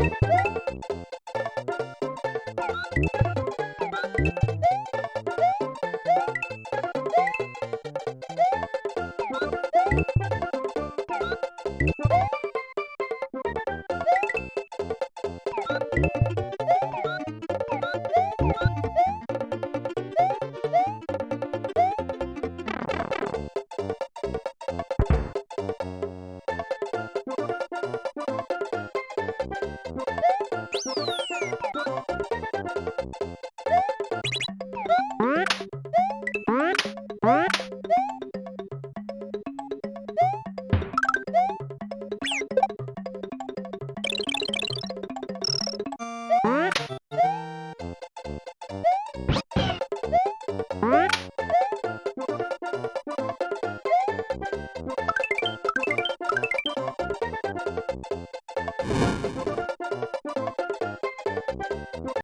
you What?